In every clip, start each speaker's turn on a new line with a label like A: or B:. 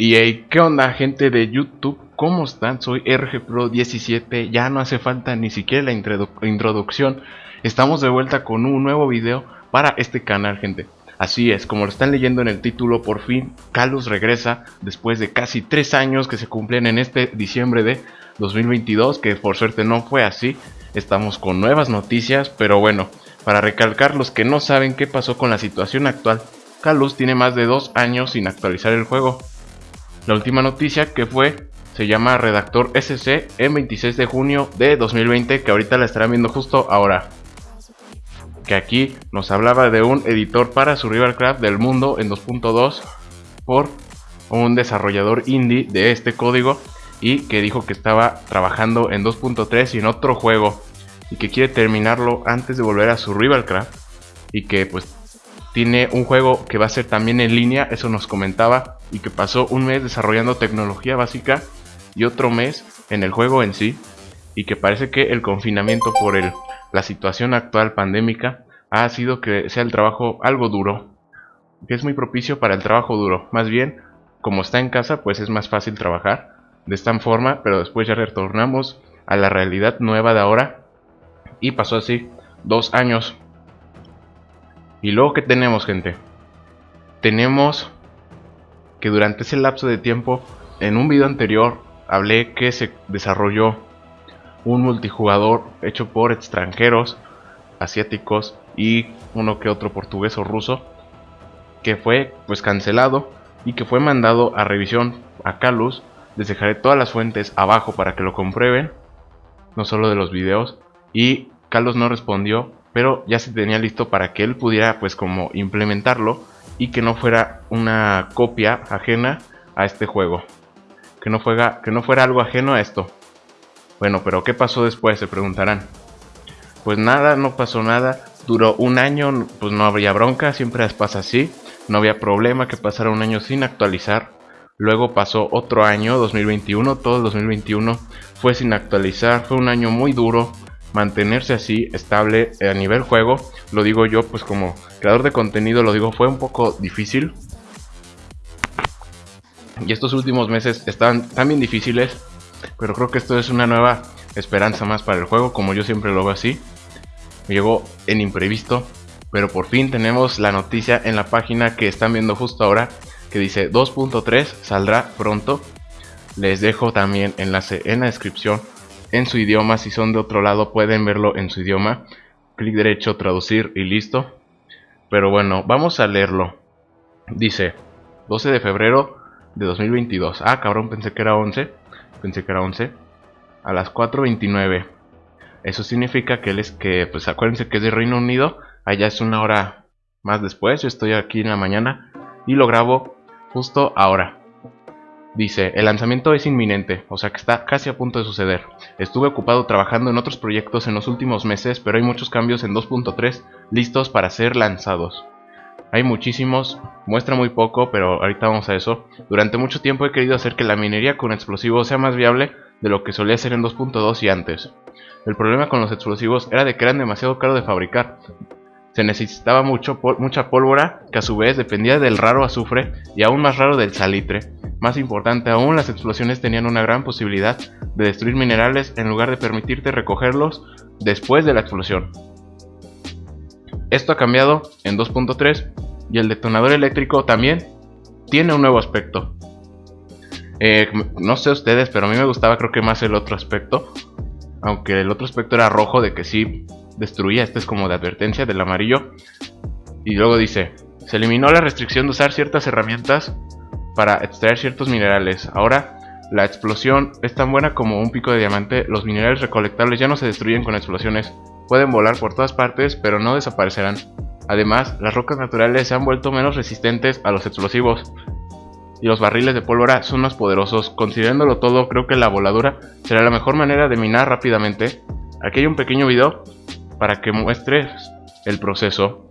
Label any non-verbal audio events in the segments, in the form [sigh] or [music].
A: Y hey, ¿qué onda gente de YouTube? ¿Cómo están? Soy RGPro17, ya no hace falta ni siquiera la introducción. Estamos de vuelta con un nuevo video para este canal gente. Así es, como lo están leyendo en el título, por fin Carlos regresa después de casi 3 años que se cumplen en este diciembre de 2022, que por suerte no fue así. Estamos con nuevas noticias, pero bueno, para recalcar los que no saben qué pasó con la situación actual, Carlos tiene más de 2 años sin actualizar el juego. La última noticia que fue se llama Redactor SC en 26 de junio de 2020 que ahorita la estarán viendo justo ahora. Que aquí nos hablaba de un editor para Survival Craft del mundo en 2.2 por un desarrollador indie de este código y que dijo que estaba trabajando en 2.3 y en otro juego y que quiere terminarlo antes de volver a Survival Craft y que pues tiene un juego que va a ser también en línea, eso nos comentaba, y que pasó un mes desarrollando tecnología básica y otro mes en el juego en sí, y que parece que el confinamiento por el, la situación actual pandémica ha sido que sea el trabajo algo duro, que es muy propicio para el trabajo duro, más bien como está en casa pues es más fácil trabajar de esta forma, pero después ya retornamos a la realidad nueva de ahora y pasó así dos años y luego, ¿qué tenemos, gente? Tenemos que durante ese lapso de tiempo, en un video anterior, hablé que se desarrolló un multijugador hecho por extranjeros, asiáticos y uno que otro portugués o ruso, que fue pues cancelado y que fue mandado a revisión a Calus. Les dejaré todas las fuentes abajo para que lo comprueben, no solo de los videos. Y Carlos no respondió pero ya se tenía listo para que él pudiera pues como implementarlo y que no fuera una copia ajena a este juego. Que no, fuera, que no fuera algo ajeno a esto. Bueno, pero ¿qué pasó después? Se preguntarán. Pues nada, no pasó nada. Duró un año, pues no habría bronca, siempre pasa así. No había problema que pasara un año sin actualizar. Luego pasó otro año, 2021, todo el 2021 fue sin actualizar. Fue un año muy duro, mantenerse así estable a nivel juego, lo digo yo pues como creador de contenido lo digo fue un poco difícil. Y estos últimos meses estaban también difíciles, pero creo que esto es una nueva esperanza más para el juego, como yo siempre lo veo así. Llegó en imprevisto, pero por fin tenemos la noticia en la página que están viendo justo ahora, que dice 2.3 saldrá pronto. Les dejo también enlace en la descripción en su idioma. Si son de otro lado pueden verlo en su idioma. Clic derecho, traducir y listo. Pero bueno, vamos a leerlo. Dice, 12 de febrero de 2022. Ah, cabrón, pensé que era 11. Pensé que era 11. A las 4.29. Eso significa que él es que, pues acuérdense que es de Reino Unido. Allá es una hora más después. Yo estoy aquí en la mañana y lo grabo justo ahora. Dice, el lanzamiento es inminente, o sea que está casi a punto de suceder. Estuve ocupado trabajando en otros proyectos en los últimos meses, pero hay muchos cambios en 2.3 listos para ser lanzados. Hay muchísimos, muestra muy poco, pero ahorita vamos a eso. Durante mucho tiempo he querido hacer que la minería con explosivos sea más viable de lo que solía ser en 2.2 y antes. El problema con los explosivos era de que eran demasiado caros de fabricar. Se necesitaba mucho, mucha pólvora, que a su vez dependía del raro azufre y aún más raro del salitre, más importante aún, las explosiones tenían una gran posibilidad de destruir minerales en lugar de permitirte recogerlos después de la explosión. Esto ha cambiado en 2.3 y el detonador eléctrico también tiene un nuevo aspecto. Eh, no sé ustedes, pero a mí me gustaba creo que más el otro aspecto. Aunque el otro aspecto era rojo de que sí destruía, este es como de advertencia del amarillo. Y luego dice, se eliminó la restricción de usar ciertas herramientas para extraer ciertos minerales. Ahora, la explosión es tan buena como un pico de diamante. Los minerales recolectables ya no se destruyen con explosiones. Pueden volar por todas partes, pero no desaparecerán. Además, las rocas naturales se han vuelto menos resistentes a los explosivos. Y los barriles de pólvora son más poderosos. Considerándolo todo, creo que la voladura será la mejor manera de minar rápidamente. Aquí hay un pequeño video para que muestres el proceso.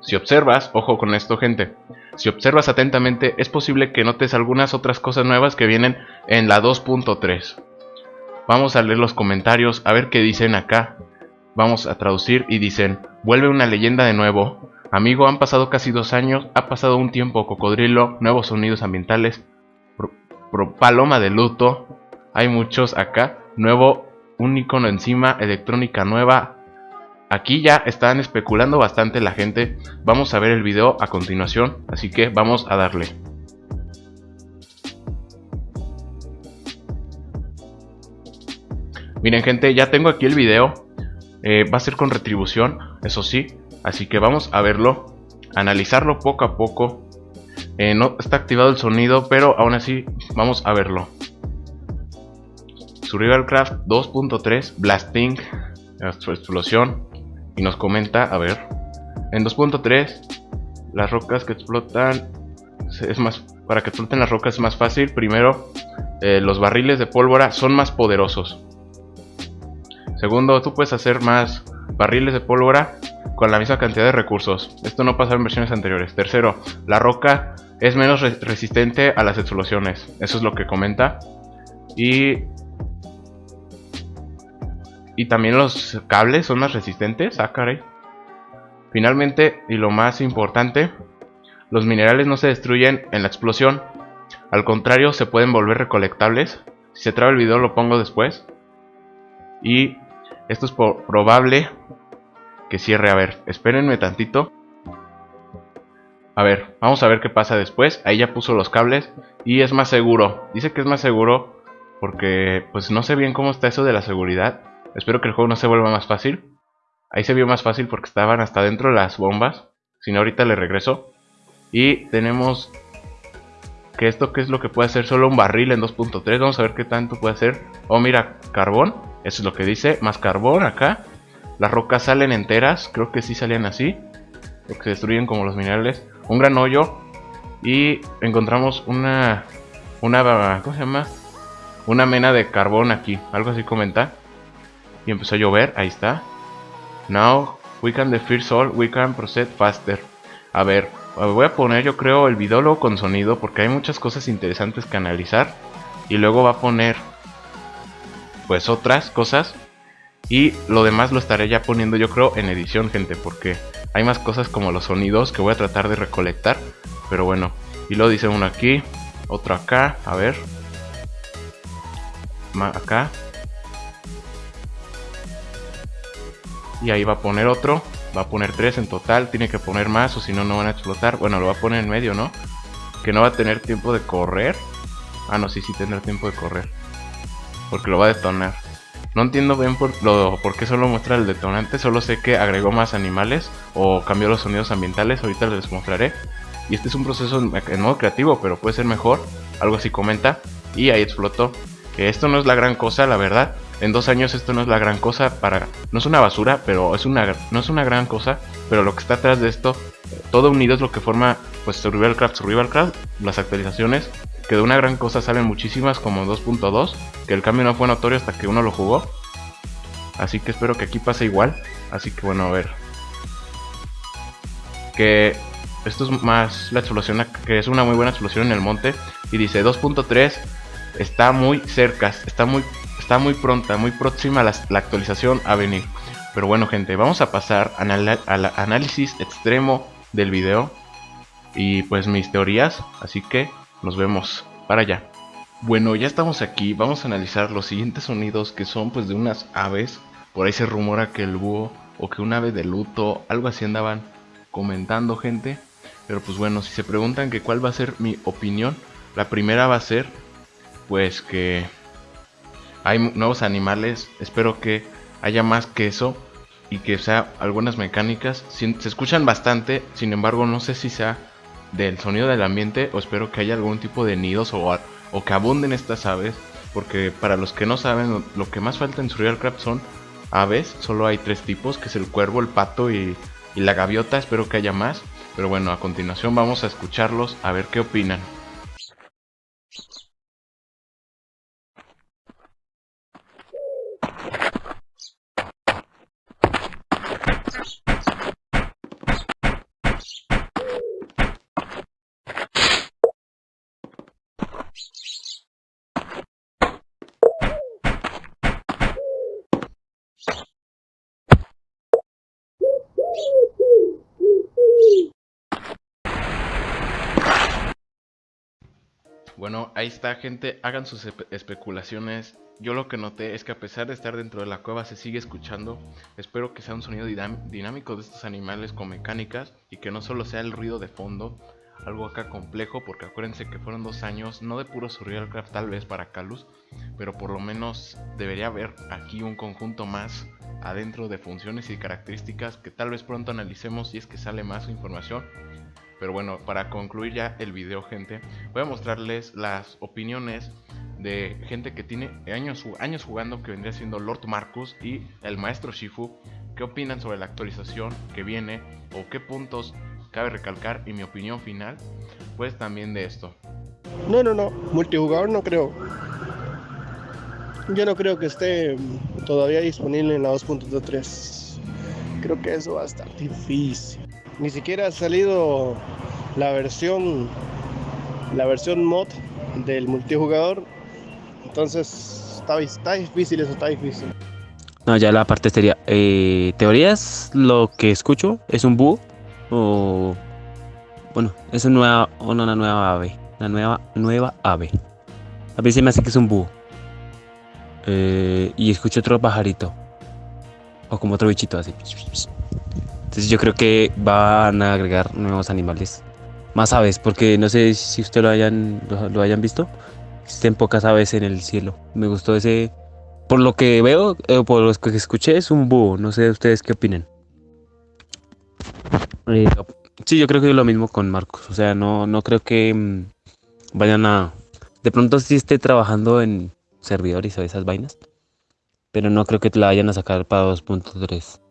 A: Si observas, ojo con esto gente, si observas atentamente, es posible que notes algunas otras cosas nuevas que vienen en la 2.3. Vamos a leer los comentarios, a ver qué dicen acá. Vamos a traducir y dicen, vuelve una leyenda de nuevo. Amigo, han pasado casi dos años, ha pasado un tiempo cocodrilo, nuevos sonidos ambientales. paloma de luto. Hay muchos acá. Nuevo, un icono encima, electrónica nueva. Aquí ya están especulando bastante la gente. Vamos a ver el video a continuación, así que vamos a darle. Miren gente, ya tengo aquí el video. Eh, va a ser con retribución, eso sí. Así que vamos a verlo, analizarlo poco a poco. Eh, no está activado el sonido, pero aún así vamos a verlo. Survivalcraft 2.3 Blasting, explosión. Y nos comenta, a ver, en 2.3 las rocas que explotan es más para que exploten las rocas es más fácil. Primero, eh, los barriles de pólvora son más poderosos. Segundo, tú puedes hacer más barriles de pólvora con la misma cantidad de recursos. Esto no pasa en versiones anteriores. Tercero, la roca es menos resistente a las explosiones. Eso es lo que comenta. Y... Y también los cables son más resistentes. Ah, caray. Finalmente, y lo más importante, los minerales no se destruyen en la explosión. Al contrario, se pueden volver recolectables. Si se traba el video lo pongo después. Y esto es probable que cierre. A ver, espérenme tantito. A ver, vamos a ver qué pasa después. Ahí ya puso los cables y es más seguro. Dice que es más seguro porque pues no sé bien cómo está eso de la seguridad. Espero que el juego no se vuelva más fácil. Ahí se vio más fácil porque estaban hasta dentro las bombas. Si no, ahorita le regreso. Y tenemos que esto que es lo que puede hacer solo un barril en 2.3. Vamos a ver qué tanto puede hacer. Oh, mira, carbón. Eso es lo que dice. Más carbón acá. Las rocas salen enteras. Creo que sí salían así. Porque se destruyen como los minerales. Un gran hoyo. Y encontramos una... Una... ¿Cómo se llama? Una mena de carbón aquí. Algo así comenta. Y empezó a llover. Ahí está. Now we can defeat all. We can proceed faster. A ver. Voy a poner yo creo el video luego con sonido. Porque hay muchas cosas interesantes que analizar. Y luego va a poner pues otras cosas. Y lo demás lo estaré ya poniendo yo creo en edición, gente, porque hay más cosas como los sonidos que voy a tratar de recolectar. Pero bueno, y lo dice uno aquí, otro acá, a ver. Acá. Y ahí va a poner otro, va a poner tres en total, tiene que poner más o si no, no van a explotar. Bueno, lo va a poner en medio, ¿no? Que no va a tener tiempo de correr. Ah, no, sí, sí tendrá tiempo de correr. Porque lo va a detonar. No entiendo bien por, lo, por qué solo muestra el detonante, solo sé que agregó más animales o cambió los sonidos ambientales, ahorita les mostraré. Y este es un proceso en modo creativo, pero puede ser mejor, algo así comenta. Y ahí explotó. Que esto no es la gran cosa, la verdad. En dos años esto no es la gran cosa para... No es una basura, pero es una, no es una gran cosa. Pero lo que está atrás de esto, todo unido es lo que forma pues Survivalcraft, Survivalcraft, las actualizaciones que de una gran cosa salen muchísimas como 2.2, que el cambio no fue notorio hasta que uno lo jugó. Así que espero que aquí pase igual. Así que bueno, a ver. Que esto es más la explosión, que es una muy buena explosión en el monte. Y dice 2.3 está muy cerca, está muy, está muy pronta, muy próxima la, actualización a venir. Pero bueno gente, vamos a pasar al análisis extremo del video. Y pues mis teorías, así que nos vemos para allá. Bueno, ya estamos aquí, vamos a analizar los siguientes sonidos que son pues de unas aves. Por ahí se rumora que el búho o que un ave de luto, algo así andaban comentando gente. Pero pues bueno, si se preguntan que cuál va a ser mi opinión, la primera va a ser pues que hay nuevos animales, espero que haya más que eso y que sea algunas mecánicas. Se escuchan bastante, sin embargo no sé si sea del sonido del ambiente o espero que haya algún tipo de nidos o, o que abunden estas aves porque para los que no saben lo que más falta en Survivalcraft son aves, solo hay tres tipos que es el cuervo, el pato y la gaviota, espero que haya más pero bueno a continuación vamos a escucharlos a ver qué opinan Bueno, ahí está gente, hagan sus especulaciones. Yo lo que noté es que a pesar de estar dentro de la cueva se sigue escuchando. Espero que sea un sonido dinámico de estos animales con mecánicas y que no solo sea el ruido de fondo, algo acá complejo porque acuérdense que fueron dos años, no de puro survivalcraft tal vez para Calus, pero por lo menos debería haber aquí un conjunto más adentro de funciones y características que tal vez pronto analicemos si es que sale más información pero bueno, para concluir ya el video, gente, voy a mostrarles las opiniones de gente que tiene años, años jugando, que vendría siendo Lord Marcus y el maestro Shifu. ¿Qué opinan sobre la actualización que viene? ¿O qué puntos cabe recalcar? Y mi opinión final, pues también de esto.
B: No, no, no, multijugador no creo. Yo no creo que esté todavía disponible en la 2.3. Creo que eso va a estar difícil. Ni siquiera ha salido la versión la versión mod del multijugador. Entonces está, está difícil eso, está difícil.
C: No, ya la parte sería. Eh, ¿Teorías? Lo que escucho es un búho. O. Bueno, es una nueva, una nueva ave. Una nueva, nueva ave. A veces me hace que es un búho. Eh, y escucho otro pajarito. O como otro bichito así. Entonces yo creo que van a agregar nuevos animales. Más aves, porque no sé si ustedes lo hayan, lo, hayan visto. Existen pocas aves en el cielo. Me gustó ese... Por lo que veo, eh, por lo que escuché, es un búho. No sé ustedes qué opinan. Eh, sí, yo creo que es lo mismo con Marcos. O sea, no, no creo que mm, vayan a... De pronto sí esté trabajando en servidores o esas vainas. Pero no creo que la vayan a sacar para 2.3.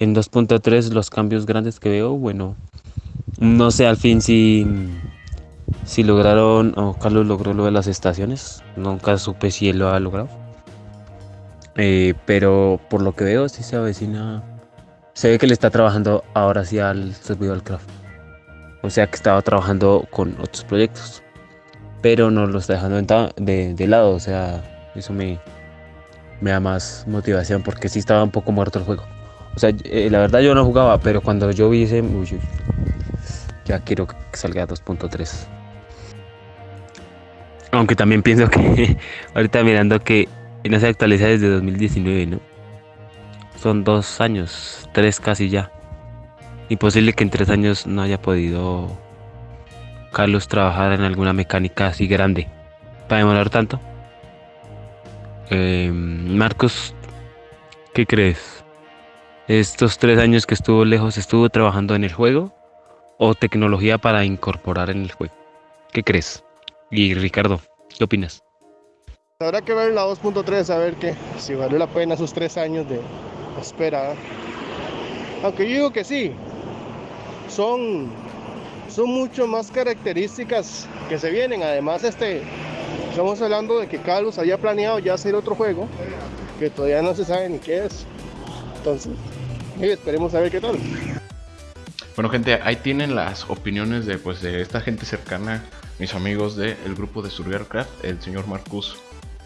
C: En 2.3 los cambios grandes que veo, bueno, no sé al fin si, si lograron o Carlos logró lo de las estaciones. Nunca supe si él lo ha logrado. Eh, pero por lo que veo sí se avecina. Se ve que le está trabajando ahora sí al servidor craft. O sea que estaba trabajando con otros proyectos. Pero no lo está dejando de, de lado. O sea, eso me, me da más motivación porque sí estaba un poco muerto el juego. O sea, eh, la verdad yo no jugaba, pero cuando yo vi ese, ya quiero que salga 2.3. Aunque también pienso que [laughs] ahorita mirando que no se actualiza desde 2019, ¿no? Son dos años, tres casi ya. Imposible que en tres años no haya podido Carlos trabajar en alguna mecánica así grande. Para demorar tanto. Eh, Marcos, ¿qué crees? Estos tres años que estuvo lejos, estuvo trabajando en el juego o tecnología para incorporar en el juego. ¿Qué crees? Y Ricardo, ¿qué opinas?
B: Habrá que ver la 2.3 a ver que si valió la pena esos tres años de espera. Aunque yo digo que sí, son, son mucho más características que se vienen. Además, este, estamos hablando de que Carlos había planeado ya hacer otro juego que todavía no se sabe ni qué es. Entonces, [laughs] esperemos a ver qué tal.
A: Bueno gente, ahí tienen las opiniones de, pues, de esta gente cercana, mis amigos del grupo de Survivalcraft, el señor Marcus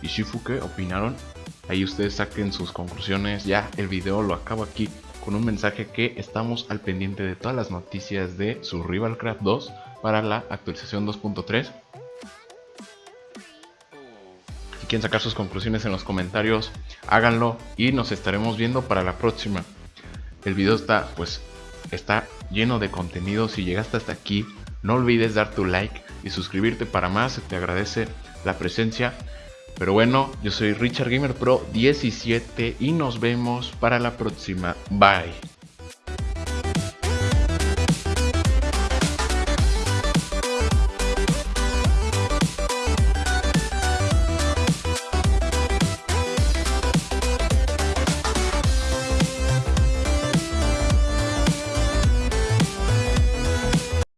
A: y Shifuke opinaron. Ahí ustedes saquen sus conclusiones, ya el video lo acabo aquí con un mensaje que estamos al pendiente de todas las noticias de Survivalcraft 2 para la actualización 2.3. Si quieren sacar sus conclusiones en los comentarios, háganlo y nos estaremos viendo para la próxima. El video está, pues, está lleno de contenido. Si llegaste hasta aquí, no olvides dar tu like y suscribirte para más. Te agradece la presencia. Pero bueno, yo soy Richard Gamer Pro 17 y nos vemos para la próxima. Bye.